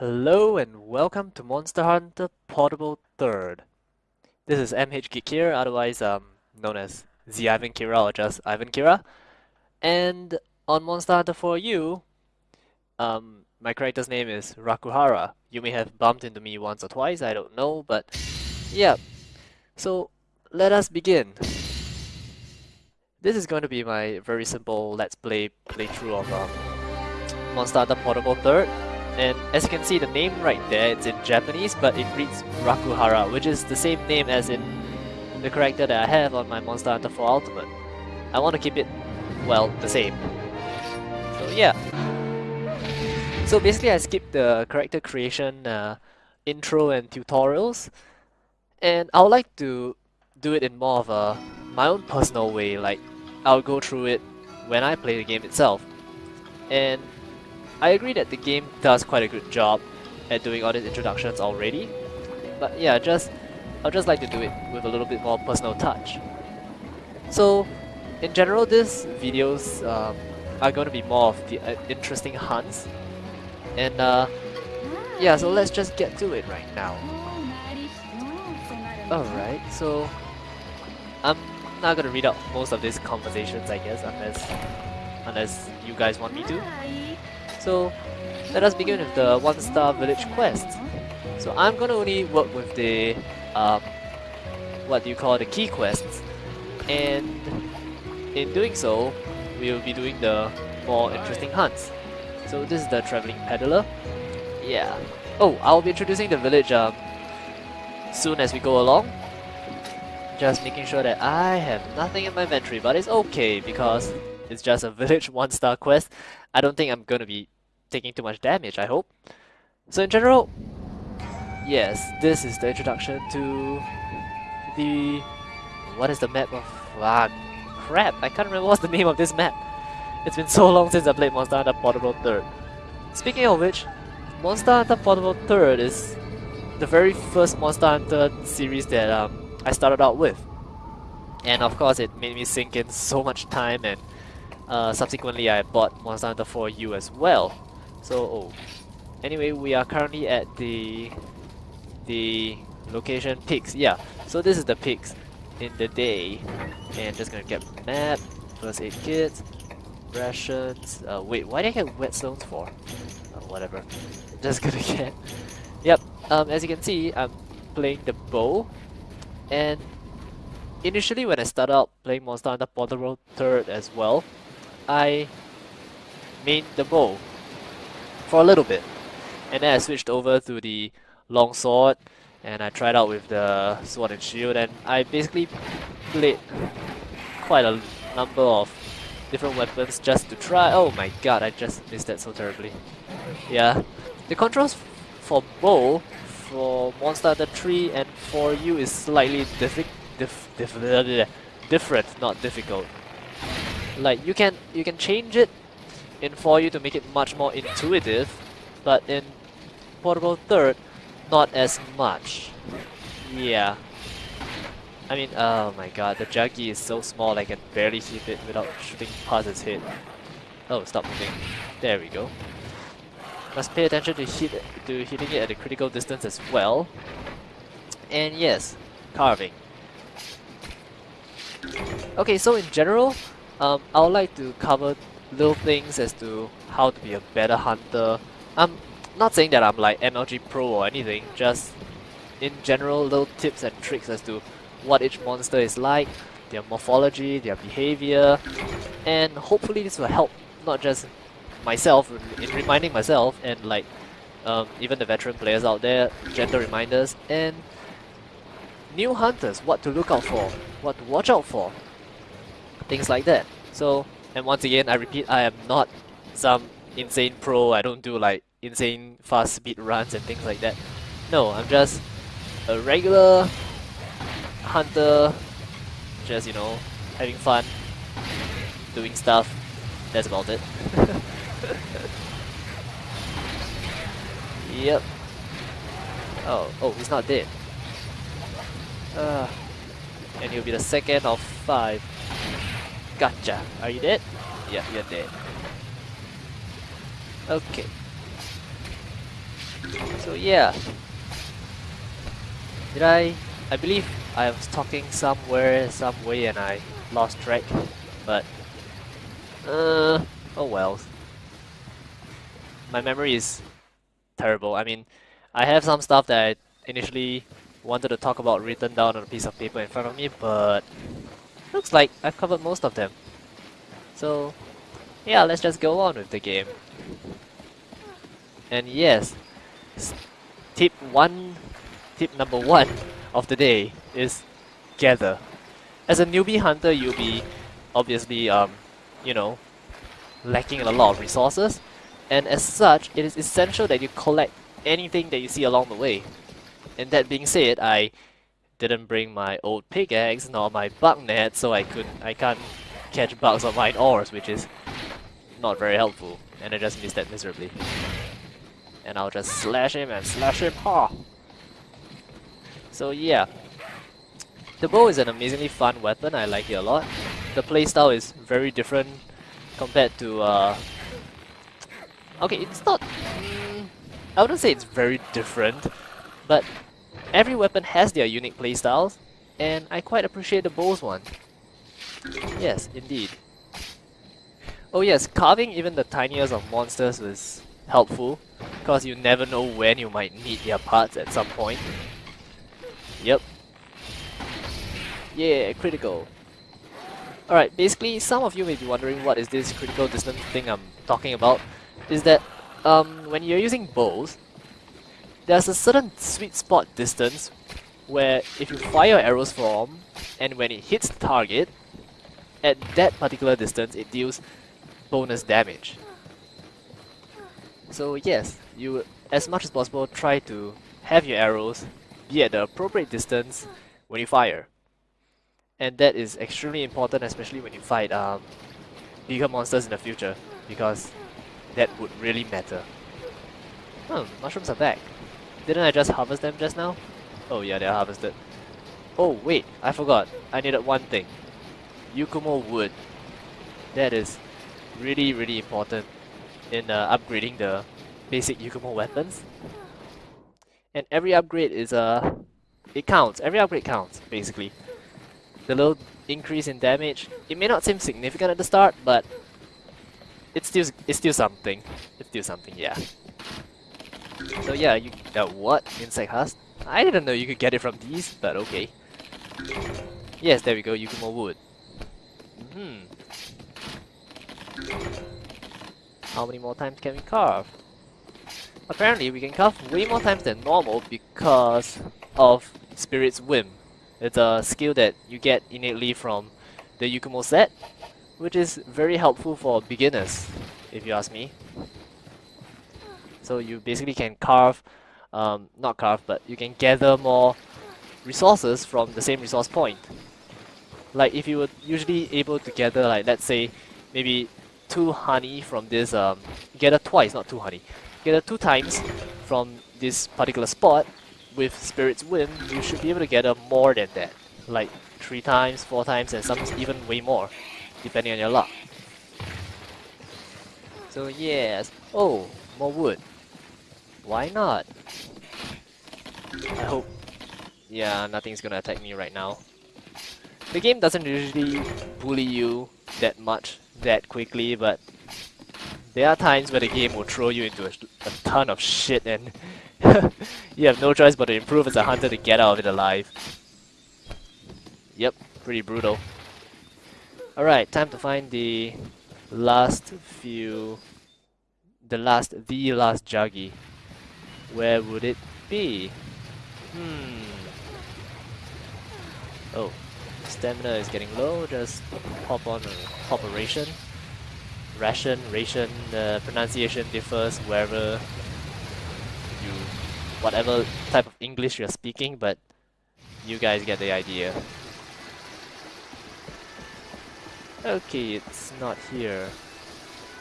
Hello and welcome to Monster Hunter Portable 3rd. This is MH Geek here, otherwise um, known as the Ivan Kira or just Ivan Kira. And on Monster Hunter 4U, um, my character's name is Rakuhara. You may have bumped into me once or twice, I don't know, but yeah. So let us begin. This is going to be my very simple Let's Play playthrough of um, Monster Hunter Portable 3rd. And as you can see, the name right there, it's in Japanese, but it reads Rakuhara, which is the same name as in the character that I have on my Monster Hunter 4 Ultimate. I want to keep it, well, the same. So yeah. So basically I skipped the character creation uh, intro and tutorials, and I would like to do it in more of a my own personal way, like I'll go through it when I play the game itself. And I agree that the game does quite a good job at doing all these introductions already, but yeah, just I'd just like to do it with a little bit more personal touch. So, in general, these videos um, are going to be more of the uh, interesting hunts, and uh, yeah, so let's just get to it right now. Alright, so I'm not gonna read out most of these conversations, I guess, unless unless you guys want me to. So let us begin with the one star village quest. So I'm gonna only work with the um, what do you call the key quests, and in doing so, we will be doing the more interesting hunts. So this is the traveling peddler. Yeah. Oh, I'll be introducing the village um, soon as we go along. Just making sure that I have nothing in my inventory, but it's okay because it's just a village one star quest. I don't think I'm gonna be taking too much damage, I hope. So in general, yes, this is the introduction to the... What is the map of... Ah, crap, I can't remember what's the name of this map. It's been so long since I played Monster Hunter Portable 3rd. Speaking of which, Monster Hunter Portable 3rd is the very first Monster Hunter series that um, I started out with. And of course it made me sink in so much time and uh, subsequently, I bought Monster Hunter 4U as well. So, oh. Anyway, we are currently at the the location pigs. Yeah, so this is the pigs in the day. And just gonna get map, first aid kits, rations. Uh, wait, why did I get whetstones for? Uh, whatever. Just gonna get. Yep. Um, as you can see, I'm playing the bow, and initially when I started out playing Monster Hunter Portable 3rd as well, I made the bow for a little bit. And then I switched over to the long sword and I tried out with the sword and shield and I basically played quite a number of different weapons just to try. Oh my god, I just missed that so terribly. Yeah. The controls for bow for Monster Hunter 3 and 4U is slightly diffi dif dif different, not difficult. Like you can you can change it in 4U to make it much more intuitive, but in Portable 3rd, not as much. Yeah. I mean, oh my god, the Jaggi is so small I can barely hit it without shooting past its head. Oh, stop moving. There we go. Must pay attention to hit to hitting it at a critical distance as well. And yes, carving. Okay, so in general, um, I would like to cover little things as to how to be a better hunter. I'm not saying that I'm like MLG Pro or anything, just in general little tips and tricks as to what each monster is like, their morphology, their behavior, and hopefully this will help not just myself in reminding myself and like um, even the veteran players out there, gentle reminders, and new hunters, what to look out for, what to watch out for things like that. So, and once again, I repeat, I am not some insane pro, I don't do like insane fast speed runs and things like that. No, I'm just a regular hunter, just, you know, having fun, doing stuff, that's about it. yep. Oh, oh, he's not dead. Uh, and he'll be the second of five. Gotcha. Are you dead? Yeah, you're dead. Okay. So yeah. Did I... I believe I was talking somewhere, some way and I lost track. But... Uh... Oh well. My memory is terrible. I mean, I have some stuff that I initially wanted to talk about written down on a piece of paper in front of me, but looks like I've covered most of them. So, yeah, let's just go on with the game. And yes, tip one, tip number one of the day is gather. As a newbie hunter, you'll be obviously, um, you know, lacking a lot of resources, and as such, it is essential that you collect anything that you see along the way. And that being said, I didn't bring my old pickaxe nor my bug net, so I could I can't catch bugs on mine ores, which is not very helpful, and I just missed that miserably. And I'll just slash him and slash him, ha! So yeah, the bow is an amazingly fun weapon, I like it a lot. The playstyle is very different compared to, uh... Okay, it's not... Mm, I wouldn't say it's very different, but every weapon has their unique playstyles, and I quite appreciate the bow's one. Yes, indeed. Oh yes, carving even the tiniest of monsters is helpful, because you never know when you might need their parts at some point. Yep. Yeah, critical. Alright, basically, some of you may be wondering what is this critical distance thing I'm talking about, is that um, when you're using bows, there's a certain sweet spot distance where if you fire your arrows from, and when it hits the target, at that particular distance it deals bonus damage. So yes, you as much as possible try to have your arrows be at the appropriate distance when you fire. And that is extremely important especially when you fight um, bigger monsters in the future because that would really matter. Hmm, mushrooms are back. Didn't I just harvest them just now? Oh yeah, they're harvested. Oh wait, I forgot. I needed one thing. Yukumo wood. That is really really important in uh, upgrading the basic Yukumo weapons. And every upgrade is a... Uh, it counts. Every upgrade counts, basically. The little increase in damage, it may not seem significant at the start, but it's still it's still something. It's still something, yeah. So yeah, you uh, what? Insect husk? I didn't know you could get it from these, but okay. Yes, there we go, Yukumo wood. hmm. How many more times can we carve? Apparently we can carve way more times than normal because of Spirit's Whim. It's a skill that you get innately from the Yukumo set, which is very helpful for beginners, if you ask me. So you basically can carve, um, not carve, but you can gather more resources from the same resource point. Like if you were usually able to gather like let's say maybe two honey from this um gather twice, not two honey. Gather two times from this particular spot with Spirit's Whim, you should be able to gather more than that. Like three times, four times, and some even way more, depending on your luck. So yes. Oh, more wood. Why not? I hope... Yeah, nothing's gonna attack me right now. The game doesn't usually bully you that much, that quickly, but there are times where the game will throw you into a, a ton of shit and you have no choice but to improve as a hunter to get out of it alive. Yep, pretty brutal. Alright, time to find the last few... The last, the last Jaggi. Where would it be? Hmm. Oh, stamina is getting low. Just pop on a a ration. Ration. The pronunciation differs wherever you, whatever type of English you're speaking, but you guys get the idea. Okay, it's not here.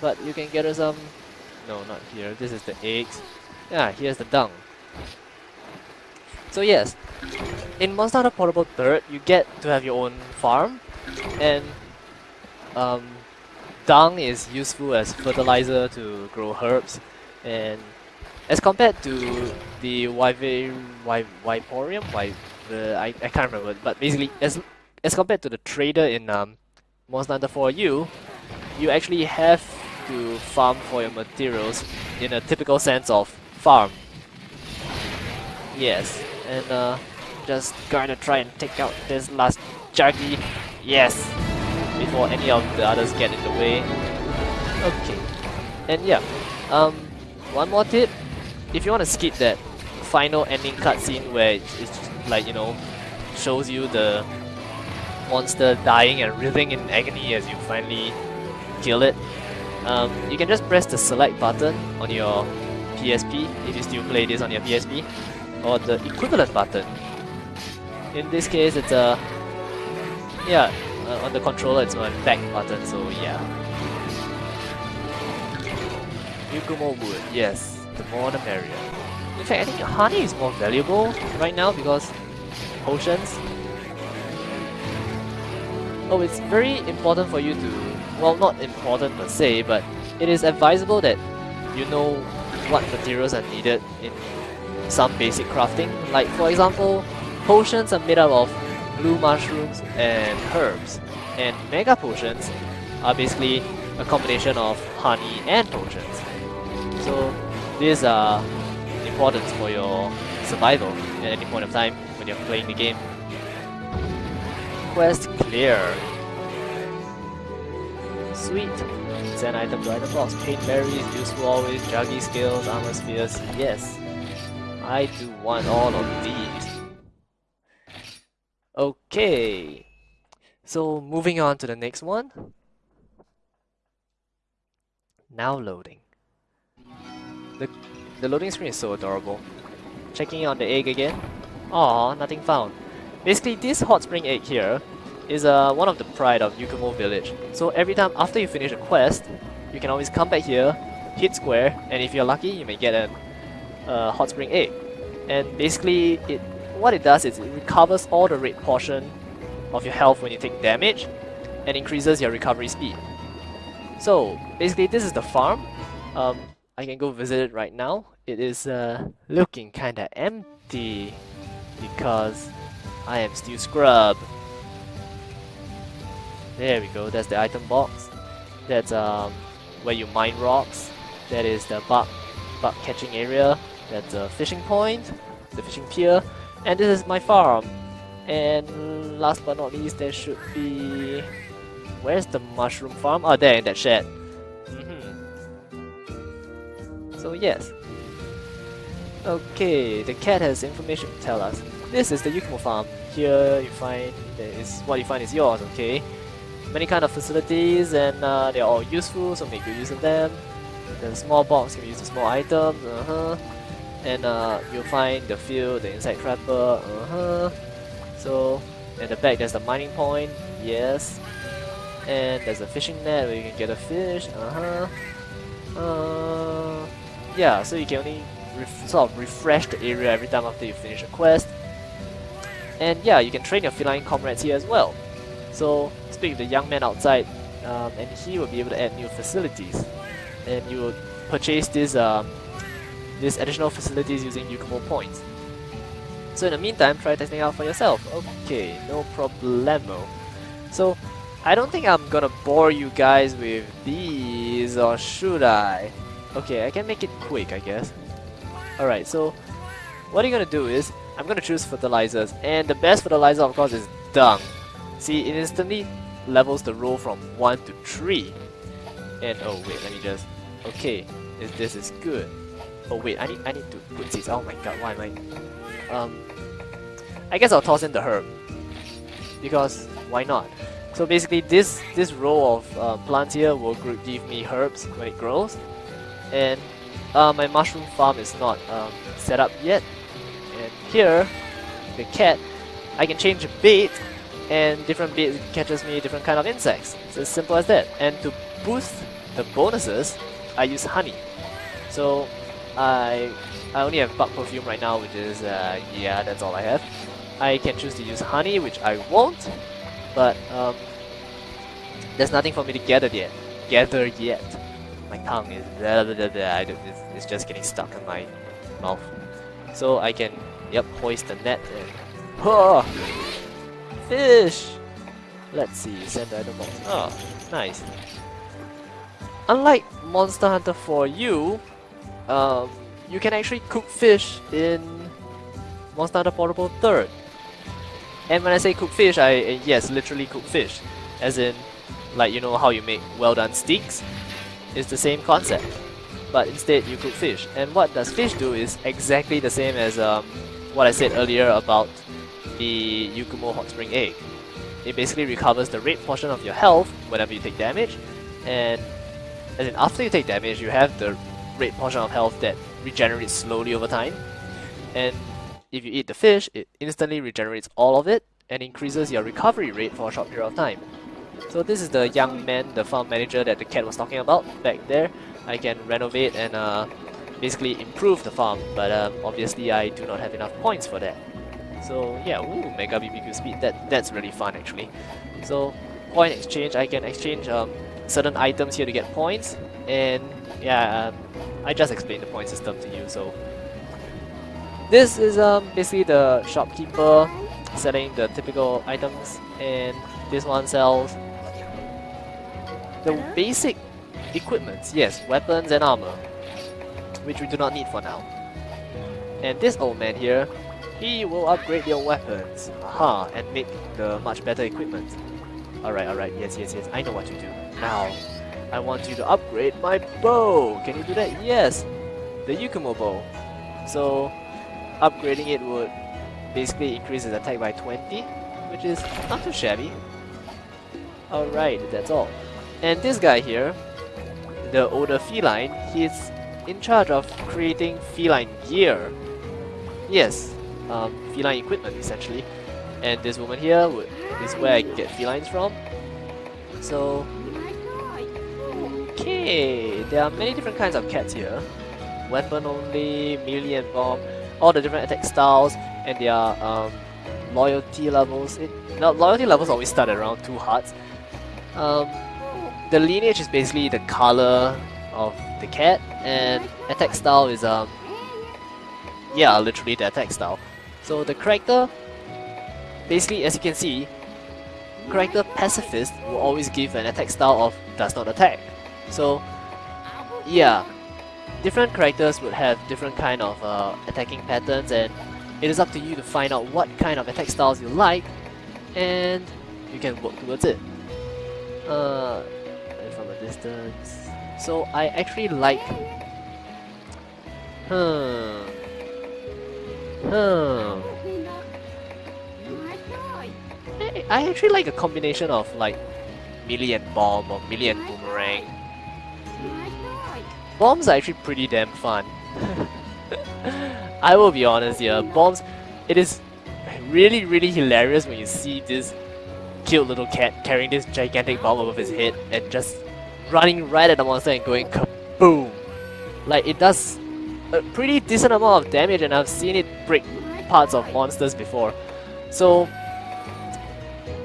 But you can get us some... No, not here. This is the eggs. Yeah, here's the dung. So yes, in Monster Hunter Portable 3rd, you get to have your own farm, and um, dung is useful as fertilizer to grow herbs, and as compared to the Wy, uh, I, I can't remember, but basically, as as compared to the trader in um, Monster Hunter 4U, you actually have to farm for your materials in a typical sense of farm. Yes, and uh, just gonna try and take out this last Jaggi. Yes, before any of the others get in the way. Okay, and yeah, um, one more tip: if you want to skip that final ending cutscene where it's like you know shows you the monster dying and writhing in agony as you finally kill it, um, you can just press the select button on your PSP if you still play this on your PSP, or the equivalent button. In this case, it's a yeah uh, on the controller it's my back button. So yeah. Yukumo wood, yes, the more the merrier. In fact, I think honey is more valuable right now because potions. Oh, it's very important for you to well, not important per se, but it is advisable that you know what materials are needed in some basic crafting. Like, for example, potions are made up of blue mushrooms and herbs, and mega potions are basically a combination of honey and potions. So, these are important for your survival at any point of time when you're playing the game. Quest clear. Sweet. Send item to item box. Pain berries, useful always. Jaggi skills, armor spheres. Yes. I do want all of these. Okay. So moving on to the next one. Now loading. The the loading screen is so adorable. Checking on the egg again. Aw, nothing found. Basically, this hot spring egg here is uh, one of the pride of Yukumo Village. So every time after you finish a quest, you can always come back here, hit square, and if you're lucky, you may get a uh, hot spring egg. And basically, it what it does is it recovers all the red portion of your health when you take damage, and increases your recovery speed. So basically, this is the farm. Um, I can go visit it right now. It is uh, looking kinda empty because I am still scrub. There we go, that's the item box. That's um, where you mine rocks. That is the bug, bug catching area. That's a fishing point, the fishing pier. And this is my farm. And last but not least, there should be... Where's the mushroom farm? Oh, there in that shed. Mm -hmm. So yes. Okay, the cat has information to tell us. This is the Yukumo farm. Here you find, is what you find is yours, okay? Many kind of facilities and uh, they're all useful, so make good use of them. The small box can be used small items, uh -huh. And uh, you'll find the field, the insect trapper, uh huh. So at the back there's the mining point, yes. And there's a fishing net where you can get a fish, uh huh. Uh, yeah, so you can only sort of refresh the area every time after you finish a quest. And yeah, you can train your feline comrades here as well. So speak the young man outside um, and he will be able to add new facilities. And you will purchase these, um, these additional facilities using Yukumo points. So in the meantime, try testing out for yourself. Okay, no problemo. So, I don't think I'm gonna bore you guys with these, or should I? Okay, I can make it quick, I guess. Alright, so what you're gonna do is, I'm gonna choose fertilizers, and the best fertilizer of course is dung. See, it instantly levels the roll from 1 to 3. And oh wait, let me just... Okay, this is good. Oh wait, I need I need to put seeds. Oh my god, why am I... Um, I guess I'll toss in the herb. Because, why not? So basically this, this row of uh, plants here will give me herbs when it grows. And uh, my mushroom farm is not um, set up yet. And here, the cat, I can change bait and different bait catches me different kind of insects. It's as simple as that. And to boost the bonuses, I use honey. So I I only have bug perfume right now, which is uh, yeah, that's all I have. I can choose to use honey, which I won't, but um, there's nothing for me to gather yet. Gather yet. my tongue is blah, blah, blah, blah, it's just getting stuck in my mouth. So I can, yep, hoist the net and... Oh, fish! Let's see, send box. Oh, nice. Unlike Monster Hunter 4U, um, you can actually cook fish in Monster Hunter Portable 3rd. And when I say cook fish, I yes, literally cook fish. As in, like you know how you make well done steaks? It's the same concept. But instead you cook fish. And what does fish do is exactly the same as um, what I said earlier about the Yukumo Hot Spring Egg. It basically recovers the red portion of your health whenever you take damage, and as in after you take damage, you have the red portion of health that regenerates slowly over time. And if you eat the fish, it instantly regenerates all of it and increases your recovery rate for a short period of time. So this is the young man, the farm manager that the cat was talking about back there. I can renovate and uh, basically improve the farm, but um, obviously I do not have enough points for that. So yeah, ooh, Mega BBQ speed, that, that's really fun actually. So point exchange, I can exchange um, certain items here to get points, and yeah, um, I just explained the point system to you, so. This is um, basically the shopkeeper selling the typical items, and this one sells the basic equipments, yes, weapons and armor, which we do not need for now. And this old man here, he will upgrade your weapons, aha, and make the much better equipment. Alright, alright, yes, yes, yes, I know what to do. Now, I want you to upgrade my bow. Can you do that? Yes, the Yukumo bow. So, upgrading it would basically increase its attack by 20, which is not too shabby. Alright, that's all. And this guy here, the older feline, he's in charge of creating feline gear. Yes, um, feline equipment essentially. And this woman here would, is where I get felines from. So, okay, there are many different kinds of cats here. Weapon only, melee and bomb, all the different attack styles, and their um, loyalty levels. It, now, loyalty levels always start around 2 hearts. Um, the lineage is basically the color of the cat, and attack style is um yeah, literally the attack style. So the character, basically as you can see, character pacifist will always give an attack style of does not attack. So yeah, different characters would have different kind of uh, attacking patterns and it is up to you to find out what kind of attack styles you like and you can work towards it. Uh, from a distance. So I actually like... Hmm... Hmm... I actually like a combination of like melee and bomb or melee and boomerang. Bombs are actually pretty damn fun. I will be honest here, bombs, it is really really hilarious when you see this cute little cat carrying this gigantic bomb above his head and just running right at the monster and going kaboom. Like it does a pretty decent amount of damage and I've seen it break parts of monsters before. So,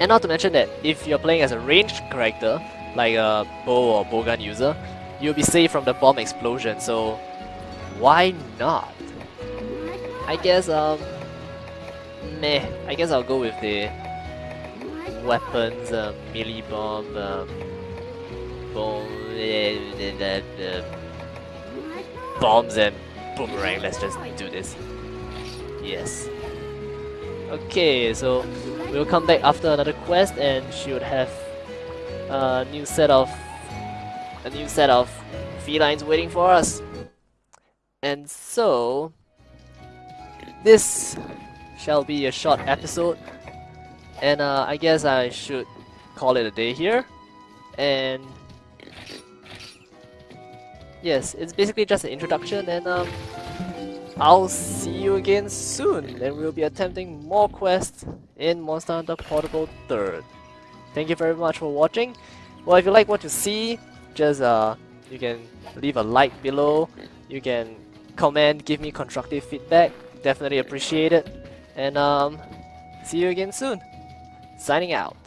and not to mention that if you're playing as a ranged character, like a bow or bowgun user, you'll be safe from the bomb explosion, so why not? I guess, um, meh, I guess I'll go with the weapons, um, melee bomb, um, bombs and boomerang. Let's just do this. Yes. Okay, so we'll come back after another quest, and she would have a new set of a new set of felines waiting for us. And so this shall be a short episode, and uh, I guess I should call it a day here. And yes, it's basically just an introduction and um, I'll see you again soon and we'll be attempting more quests in Monster Hunter Portable 3rd. Thank you very much for watching. Well, if you like what you see, just uh, you can leave a like below, you can comment, give me constructive feedback, definitely appreciate it. And um, see you again soon. Signing out.